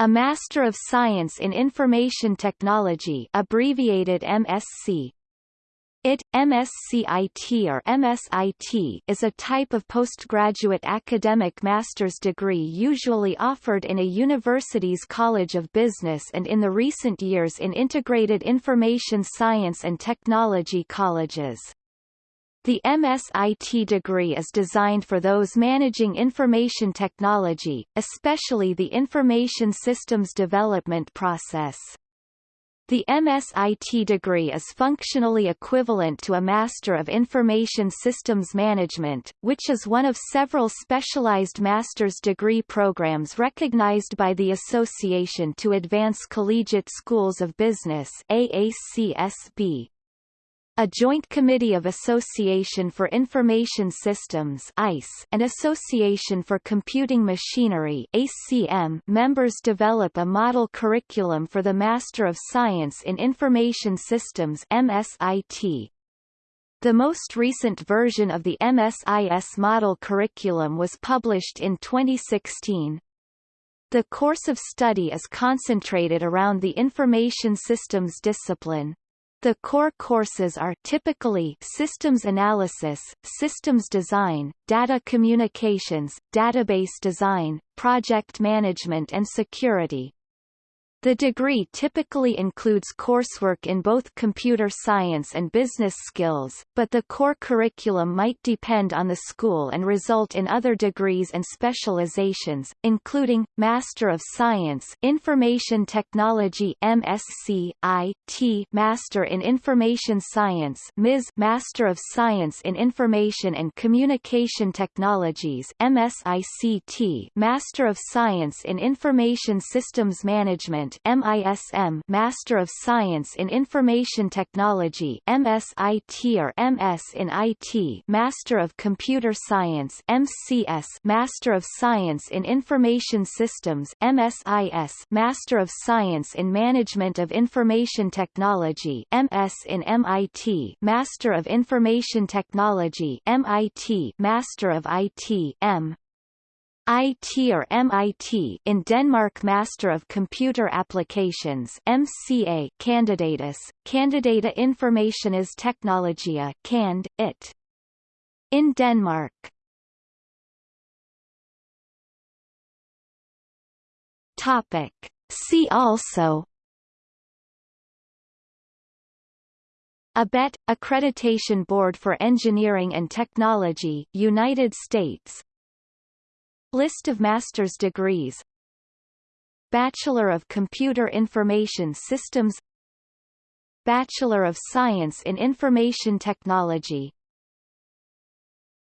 A Master of Science in Information Technology abbreviated MSc. IT, MSCIT or MSIT is a type of postgraduate academic master's degree usually offered in a university's College of Business and in the recent years in integrated information science and technology colleges. The MSIT degree is designed for those managing information technology, especially the information systems development process. The MSIT degree is functionally equivalent to a Master of Information Systems Management, which is one of several specialized master's degree programs recognized by the Association to Advance Collegiate Schools of Business AACSB. A Joint Committee of Association for Information Systems AIS and Association for Computing Machinery ACM members develop a model curriculum for the Master of Science in Information Systems MSIT. The most recent version of the MSIS model curriculum was published in 2016. The course of study is concentrated around the information systems discipline. The core courses are typically systems analysis, systems design, data communications, database design, project management and security. The degree typically includes coursework in both computer science and business skills, but the core curriculum might depend on the school and result in other degrees and specializations, including Master of Science Information Technology MSc IT Master in Information Science MIS Master of Science in Information and Communication Technologies MSICT Master of Science in Information Systems Management MISM Master of Science in Information Technology MSIT or MS in IT Master of Computer Science MCS Master of Science in Information Systems MSIS Master of Science in Management of Information Technology MS in MIT Master of Information Technology MIT Master of IT M IT or MIT in Denmark Master of Computer Applications MCA Candidatus, Candidata Informationis Technologia CAND, IT. In Denmark Topic. See also ABET – Accreditation Board for Engineering and Technology United States List of master's degrees. Bachelor of Computer Information Systems. Bachelor of Science in Information Technology